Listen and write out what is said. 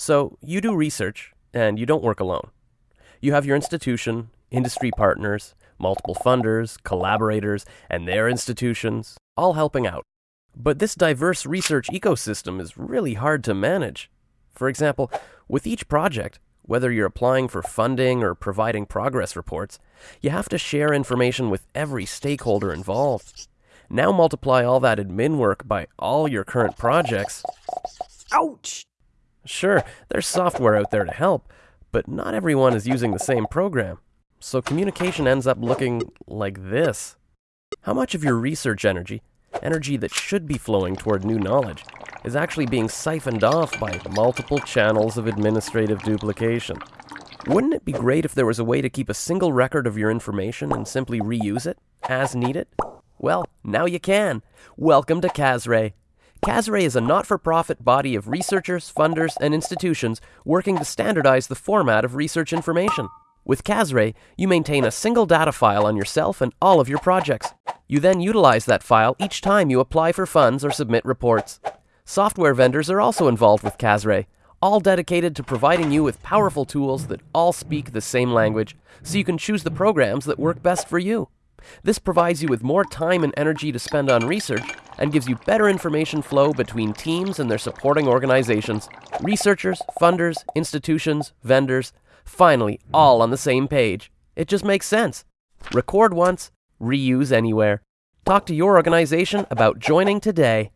So, you do research, and you don't work alone. You have your institution, industry partners, multiple funders, collaborators, and their institutions, all helping out. But this diverse research ecosystem is really hard to manage. For example, with each project, whether you're applying for funding or providing progress reports, you have to share information with every stakeholder involved. Now multiply all that admin work by all your current projects. Ouch! Sure, there's software out there to help, but not everyone is using the same program. So communication ends up looking like this. How much of your research energy, energy that should be flowing toward new knowledge, is actually being siphoned off by multiple channels of administrative duplication? Wouldn't it be great if there was a way to keep a single record of your information and simply reuse it as needed? Well, now you can. Welcome to CASRAI. CASRAI is a not for profit body of researchers, funders, and institutions working to standardize the format of research information. With CASRAI, you maintain a single data file on yourself and all of your projects. You then utilize that file each time you apply for funds or submit reports. Software vendors are also involved with CASRAI, all dedicated to providing you with powerful tools that all speak the same language, so you can choose the programs that work best for you. This provides you with more time and energy to spend on research and gives you better information flow between teams and their supporting organizations, researchers, funders, institutions, vendors, finally, all on the same page. It just makes sense. Record once, reuse anywhere. Talk to your organization about joining today.